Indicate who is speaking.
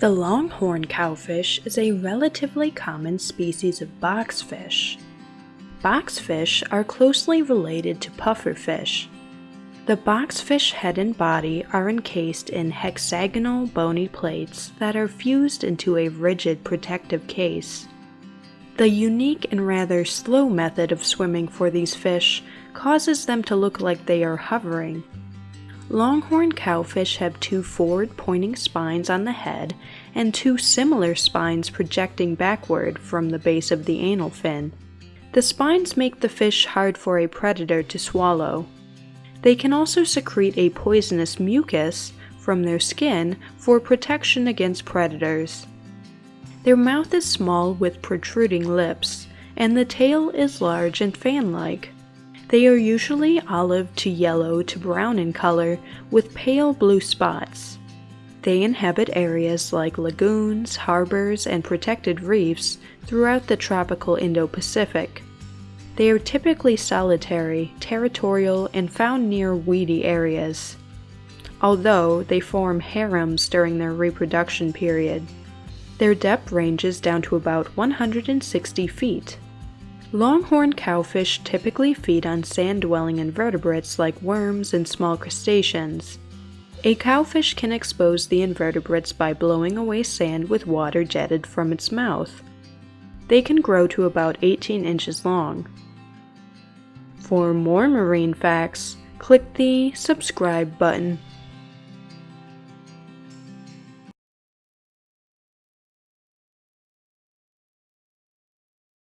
Speaker 1: The longhorn cowfish is a relatively common species of boxfish. Boxfish are closely related to pufferfish. The boxfish head and body are encased in hexagonal bony plates that are fused into a rigid protective case. The unique and rather slow method of swimming for these fish causes them to look like they are hovering. Longhorn cowfish have two forward pointing spines on the head and two similar spines projecting backward from the base of the anal fin. The spines make the fish hard for a predator to swallow. They can also secrete a poisonous mucus from their skin for protection against predators. Their mouth is small with protruding lips, and the tail is large and fan-like. They are usually olive to yellow to brown in color with pale blue spots. They inhabit areas like lagoons, harbors, and protected reefs throughout the tropical Indo-Pacific. They are typically solitary, territorial, and found near weedy areas, although they form harems during their reproduction period. Their depth ranges down to about 160 feet. Longhorn cowfish typically feed on sand-dwelling invertebrates like worms and small crustaceans. A cowfish can expose the invertebrates by blowing away sand with water jetted from its mouth. They can grow to about 18 inches long. For more marine facts, click the subscribe button.